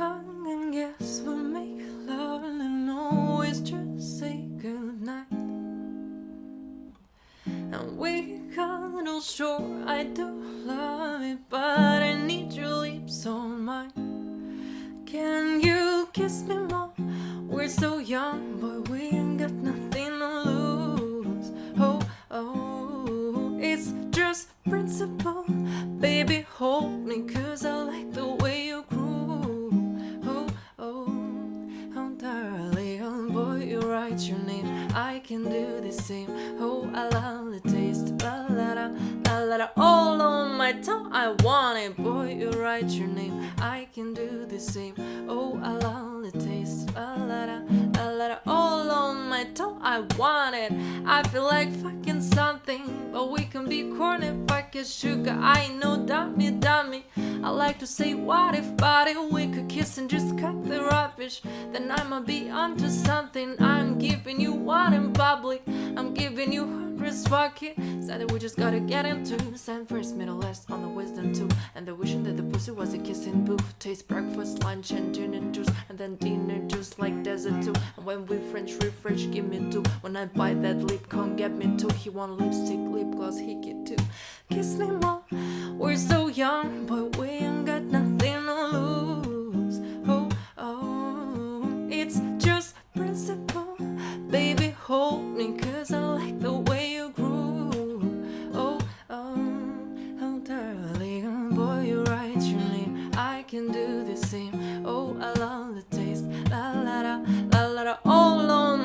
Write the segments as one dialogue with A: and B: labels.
A: and guess we'll make love and always just say goodnight. And we cuddle, sure I do love it, but I need your lips on mine. Can you kiss me more? We're so young, but we ain't got nothing to lose. Oh, oh, it's just principle. Can do the same. Oh, I love the taste. La la la, la la la, all on my tongue. I want it, boy, you write your name. I can do the same. Oh, I love the taste. La la la, la la la, all on my tongue. I want it. I feel like fucking something, but we can be corny, fucking sugar. I know, dummy, dummy. I like to say, what if, but if we could then I'ma be onto something. I'm giving you one in public. I'm giving you hundreds, fuck it. Said that we just gotta get into Send first, middle, last on the wisdom too. And the wishing that the pussy was a kissing booth. Taste breakfast, lunch, and dinner juice, and then dinner juice like desert too. And when we French refresh, give me two. When I buy that lip, come get me two. He want lipstick, lip gloss, he get two. Kiss me more. We're so young, but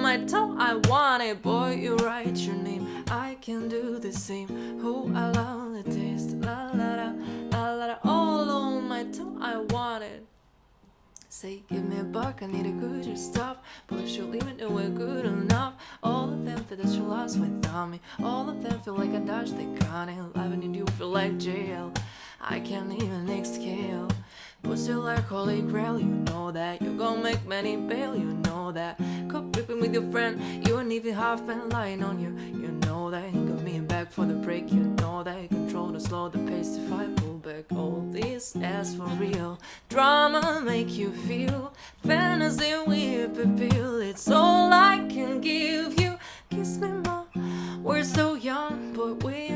A: my tongue. I want it, boy, you write your name. I can do the same. Oh, I love the taste. La la la, la la la, all on my tongue. I want it. Say, give me a buck, I need a good your stuff. But you'll leave it nowhere good enough. All of them feel that you lost without me. All of them feel like I dodged the gun. And loving you feel like jail. I can't even exhale. Pussy like holy grail, you know that. You gon' make many bail, you know that. Cup whipping with your friend, you and even half been lying on you. You know that. Got me back for the break, you know that. Control to slow the pace if I pull back. All this ass for real. Drama make you feel. Fantasy with appeal. It's all I can give you. Kiss me more. We're so young, but we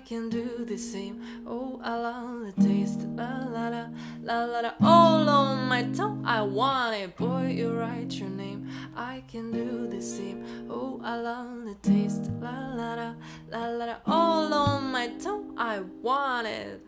A: I can do the same. Oh, I love the taste. La la la, la la la, all on my tongue. I want it, boy, you write your name. I can do the same. Oh, I love the taste. La la la, la la la, all on my tongue. I want it.